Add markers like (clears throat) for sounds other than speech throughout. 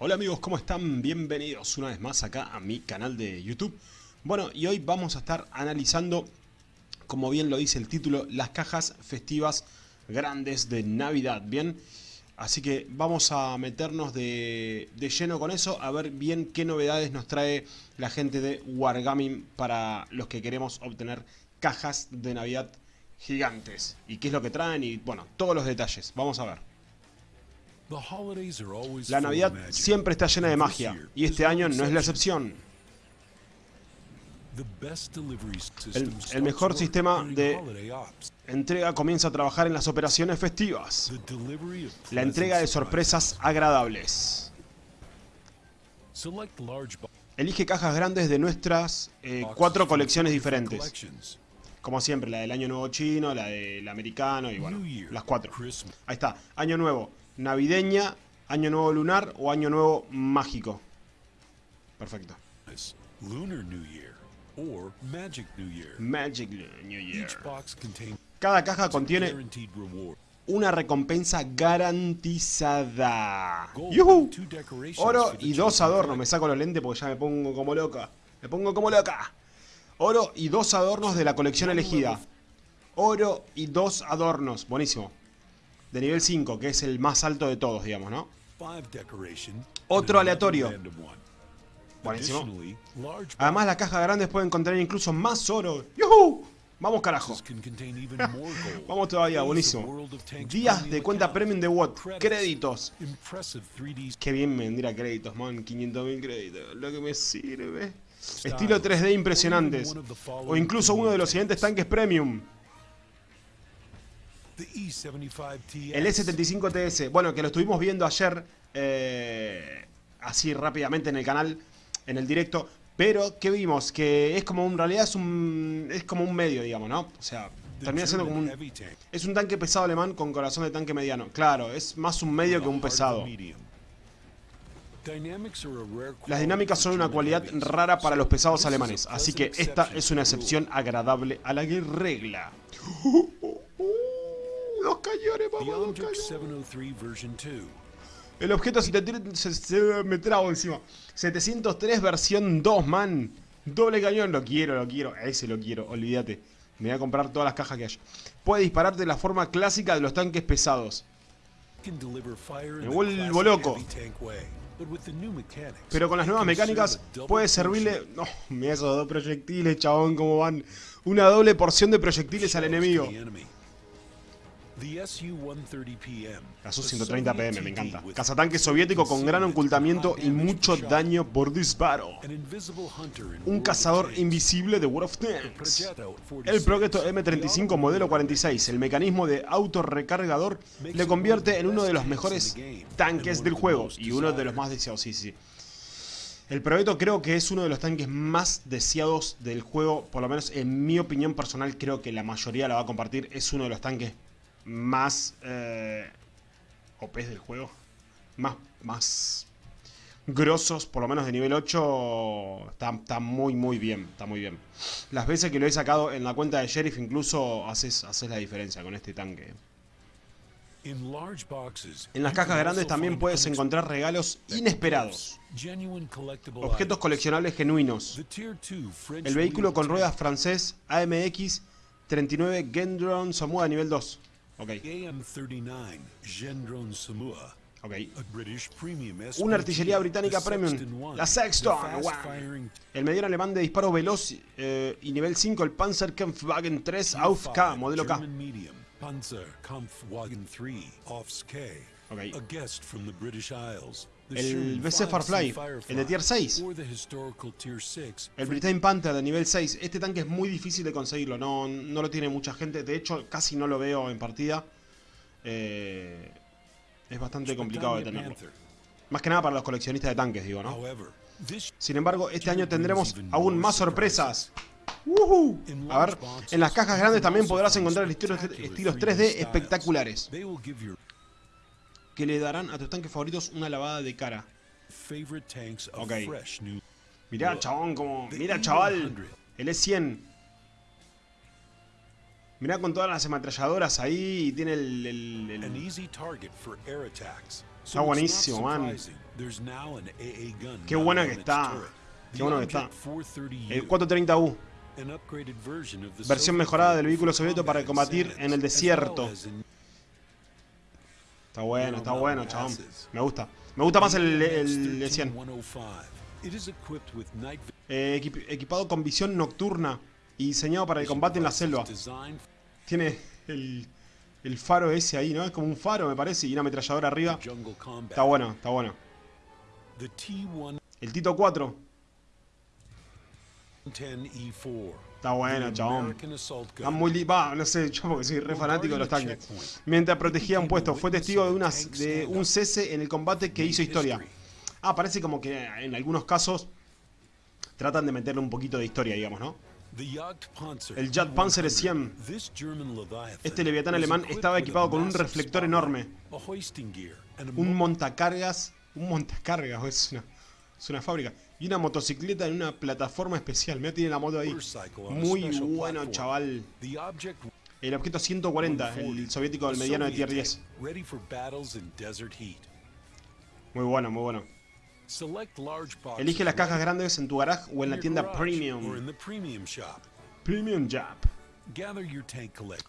Hola amigos, ¿cómo están? Bienvenidos una vez más acá a mi canal de YouTube. Bueno, y hoy vamos a estar analizando, como bien lo dice el título, las cajas festivas grandes de Navidad, ¿bien? Así que vamos a meternos de, lleno con eso, a ver bien qué novedades nos trae la gente de Wargaming para los que queremos obtener cajas de Navidad gigantes. Y qué es lo que traen y, bueno, todos los detalles. Vamos a ver. La Navidad siempre está llena de magia, y este año no es la excepción. El, el, mejor sistema de entrega comienza a trabajar en las operaciones festivas. La entrega de sorpresas agradables. Elige cajas grandes de nuestras eh, cuatro colecciones diferentes. Como siempre, la del Año Nuevo Chino, la del Americano y bueno, las cuatro. Ahí está, Año Nuevo, Navideña, Año Nuevo Lunar o Año Nuevo Mágico. Perfecto. Magic New Year. Cada caja contiene una recompensa garantizada. ¡Yuhu! Oro y dos adornos. Me saco los lentes porque ya me pongo como loca. Me pongo como loca. Oro y dos adornos de la colección elegida. Oro y dos adornos. Buenísimo. De nivel 5, que es el más alto de todos, digamos, ¿no? Otro aleatorio. Buenísimo. Además, las cajas grandes pueden contener incluso más oro. ¡Yuhu! Vamos carajo. (laughs) Vamos todavía, buenísimo. Días de cuenta premium de Watt. Créditos. Qué bien me vendría créditos, man. 500.000 créditos. Lo que me sirve. Estilo 3D impresionantes. O incluso uno de los siguientes tanques premium. El E75TS. Bueno, que lo estuvimos viendo ayer. Eh, así rápidamente en el canal. En el directo. Pero, ¿qué vimos? Que es como, en realidad es un, es como un medio, digamos, ¿no? O sea, termina siendo como un... Es un tanque pesado alemán con corazón de tanque mediano. Claro, es más un medio que un pesado. Las dinámicas son una cualidad rara para los pesados alemanes, así que esta es una excepción agradable a la regla. Los cañones, vamos, el objeto 703 se, me trago encima. 703 versión 2, man. Doble cañón, lo quiero, lo quiero. Ese lo quiero, olvídate. Me voy a comprar todas las cajas que haya. Puede disparar de la forma clásica de los tanques pesados. Me vuelvo loco. Pero con las nuevas mecánicas puede servirle... No, mira esos dos proyectiles, chabón, cómo van. Una doble porción de proyectiles al enemigo. La Su-130 PM, me encanta. Cazatanque soviético con gran ocultamiento y mucho daño por disparo. Un cazador invisible de World of Tanks. El Progetto M35 modelo 46, el mecanismo de autorrecargador, le convierte en uno de los mejores tanques del juego y uno de los más deseados, sí, sí. El Progetto creo que es uno de los tanques más deseados del juego, por lo menos en mi opinión personal creo que la mayoría la va a compartir, es uno de los tanques más eh, OP del juego, más, más grosos, por lo menos de nivel 8, está, muy muy bien, está muy bien. Las veces que lo he sacado en la cuenta de Sheriff incluso haces, haces la diferencia con este tanque. En las cajas grandes también puedes encontrar regalos inesperados. Objetos coleccionables genuinos. El vehículo con ruedas francés AMX 39 Gendron Samoa nivel 2. Ok. Una artillería británica premium, la Sexton. El mediano alemán de disparo veloz eh, y nivel 5, el Panzerkampfwagen 3 AUF-K, modelo K. Okay. El BC Farfly, el de tier 6. El Britain Panther de nivel 6. Este tanque es muy difícil de conseguirlo, no, no lo tiene mucha gente. De hecho, casi no lo veo en partida. Eh, es bastante complicado de tenerlo. Más que nada para los coleccionistas de tanques, digo, ¿no? Sin embargo, este año tendremos aún más sorpresas. A ver, en las cajas grandes también podrás encontrar estilos 3D espectaculares que le darán a tus tanques favoritos una lavada de cara. Ok. Mirá, chabón, como... Mira, chaval. El E100. Mirá con todas las ametralladoras ahí y tiene el... el, Está buenísimo, man. Qué buena que está. Qué bueno que está. El 430U. Versión mejorada del vehículo soviético para combatir en el desierto. Está bueno, está bueno, chabón. Me gusta. Me gusta más el, el, 100. Eh, equipado con visión nocturna y diseñado para el combate en la selva. Tiene el, el faro ese ahí, ¿no? Es como un faro, me parece, y una ametralladora arriba. Está bueno, está bueno. El Tito 4. Está bueno, chabón. Está muy va, no sé, (laughs) yo porque soy re fanático de los tanques. Mientras protegía un puesto, fue testigo de, unas, de un cese en el combate que hizo historia. Ah, parece como que en algunos casos tratan de meterle un poquito de historia, digamos, ¿no? El Jagdpanzer 100. Este leviatán alemán estaba equipado con un reflector enorme. Un montacargas. Un montacargas, (laughs) es una, es una fábrica. Y una motocicleta en una plataforma especial. Mira, tiene la moto ahí. Muy bueno, chaval. El objeto 140, el soviético del mediano de tier 10. Muy bueno, muy bueno. Elige las cajas grandes en tu garage o en la tienda Premium. Premium Jab.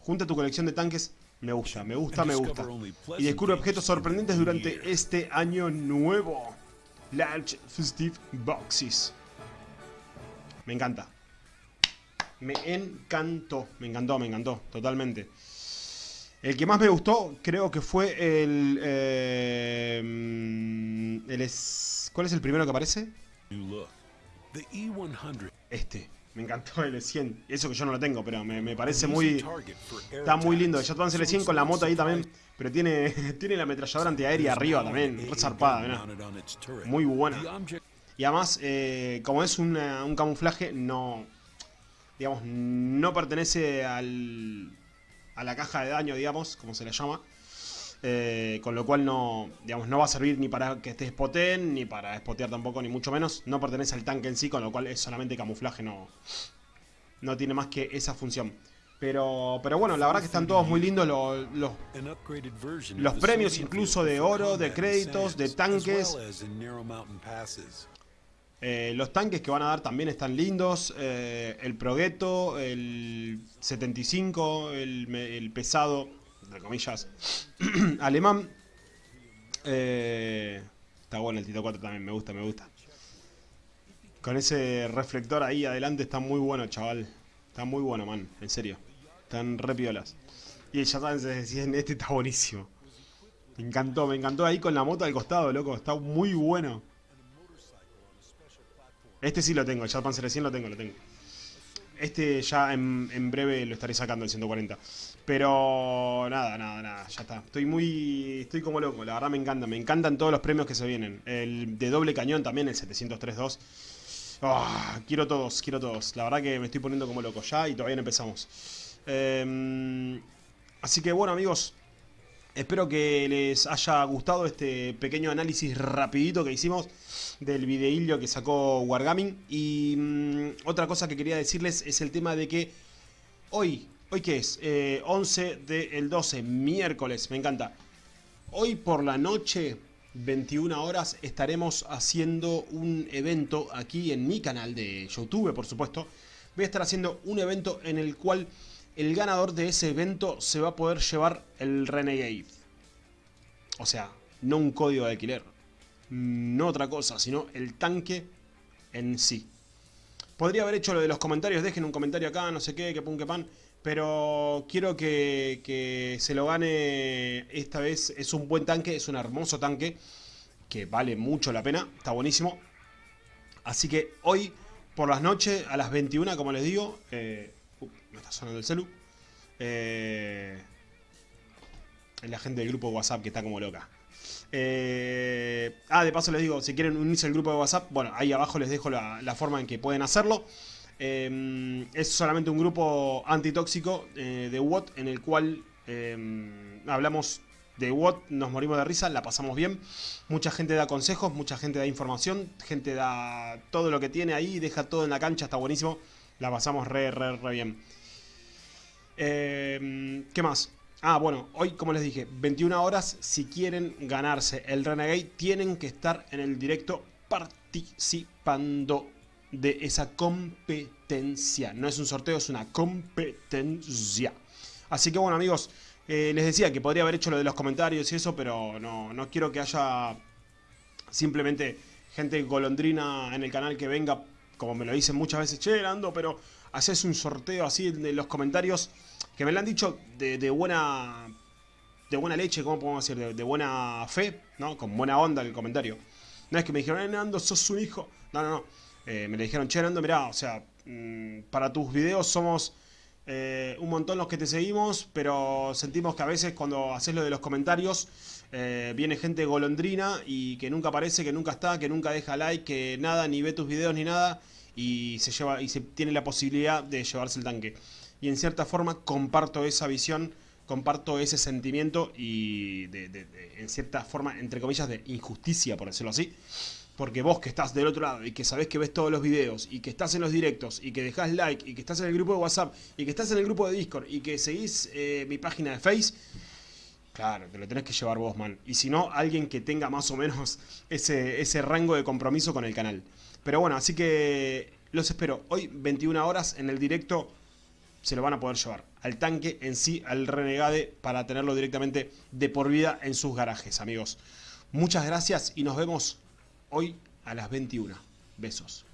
Junta tu colección de tanques. Me gusta, me gusta, me gusta. Y descubre objetos sorprendentes durante este año nuevo. Large Festive Boxes. Me encanta. Me encantó, me encantó, me encantó, totalmente. El que más me gustó creo que fue el... Eh, el es, ¿Cuál es el primero que aparece? Este. Me encantó el E100. Eso que yo no lo tengo, pero me, parece muy... Está muy lindo. El Jet el 100 con la moto ahí también. Pero tiene, (laughs) tiene la ametralladora antiaérea arriba también. zarpada, Muy buena. Y además, eh, como es un camuflaje, no... Digamos, no pertenece al, a la caja de daño, digamos, como se le llama. Eh, con lo cual no, digamos, no va a servir ni para que esté spoten, ni para spotear tampoco, ni mucho menos. No pertenece al tanque en sí, con lo cual es solamente camuflaje, no, no tiene más que esa función. Pero, pero bueno, la verdad que están todos muy lindos los, los, los premios incluso de oro, de créditos, de tanques. Eh, los tanques que van a dar también están lindos. Eh, el Progetto, el 75, el, el pesado, entre comillas, (clears throat) alemán. Eh, está bueno el Tito 4 también, me gusta, me gusta. Con ese reflector ahí adelante está muy bueno, chaval. Está muy bueno, man, en serio. Están re piolas. Y ya saben, se decían, este está buenísimo. Me encantó, me encantó ahí con la moto al costado, loco. Está muy bueno. Este sí lo tengo, el Panzer 100 lo tengo, lo tengo. Este ya en, breve lo estaré sacando el 140. Pero nada, nada, nada, ya está. Estoy muy... Estoy como loco, la verdad me encanta. Me encantan todos los premios que se vienen. El de doble cañón también, el 703.2. Ah, quiero todos, quiero todos. La verdad que me estoy poniendo como loco ya y todavía no empezamos. Em, así que bueno amigos, espero que les haya gustado este pequeño análisis rapidito que hicimos del videillo que sacó Wargaming. Y mm, otra cosa que quería decirles es el tema de que hoy, ¿hoy qué es? 11 del 12, miércoles, me encanta. Hoy por la noche, 21 horas, estaremos haciendo un evento aquí en mi canal de YouTube, por supuesto. Voy a estar haciendo un evento en el cual el ganador de ese evento se va a poder llevar el Renegade. O sea, no un código de alquiler, no otra cosa, sino el tanque en sí. Podría haber hecho lo de los comentarios, dejen un comentario acá, no sé qué, que pun que pan, pero quiero que, se lo gane esta vez. Es un buen tanque, es un hermoso tanque, que vale mucho la pena, está buenísimo. Así que hoy, por las noches, a las 21, como les digo, eh, me está sonando el celu, eh, la gente del grupo de WhatsApp que está como loca. Eh, ah, de paso les digo, si quieren unirse al grupo de WhatsApp, bueno, ahí abajo les dejo la, forma en que pueden hacerlo. Eh, es solamente un grupo antitóxico eh, de WOT en el cual hablamos de WOT, nos morimos de risa, la pasamos bien. Mucha gente da consejos, mucha gente da información, gente da todo lo que tiene ahí, deja todo en la cancha, está buenísimo. La pasamos re, re, re bien. ¿Qué más? Ah, bueno, hoy como les dije, 21 horas, si quieren ganarse el Renegade, tienen que estar en el directo participando de esa competencia. No es un sorteo, es una competencia. Así que bueno amigos, eh, les decía que podría haber hecho lo de los comentarios y eso, pero no, no quiero que haya simplemente gente golondrina en el canal que venga, como me lo dicen muchas veces, che, pero haces un sorteo así de los comentarios que me lo han dicho de, buena de buena leche, ¿cómo podemos decir? De, buena fe, ¿no? Con buena onda el comentario. No es que me dijeron, eh, Nando, sos su hijo. No, no, no. Eh, me le dijeron, che, Nando, mirá, o sea, mm, para tus videos somos eh, un montón los que te seguimos, pero sentimos que a veces cuando haces lo de los comentarios viene gente golondrina y que nunca aparece, que nunca está, que nunca deja like, que nada, ni ve tus videos ni nada y se lleva y se tiene la posibilidad de llevarse el tanque. Y en cierta forma comparto esa visión, comparto ese sentimiento y de, en cierta forma, entre comillas, de injusticia, por decirlo así. Porque vos que estás del otro lado y que sabés que ves todos los videos y que estás en los directos y que dejás like y que estás en el grupo de WhatsApp y que estás en el grupo de Discord y que seguís eh, mi página de Face, Claro, te lo tenés que llevar vos, man. Y si no, alguien que tenga más o menos (laughs) ese, ese rango de compromiso con el canal. Pero bueno, así que los espero. Hoy, 21 horas, en el directo, se lo van a poder llevar. Al tanque en sí, al Renegade, para tenerlo directamente de por vida en sus garajes, amigos. Muchas gracias y nos vemos hoy a las 21. Besos.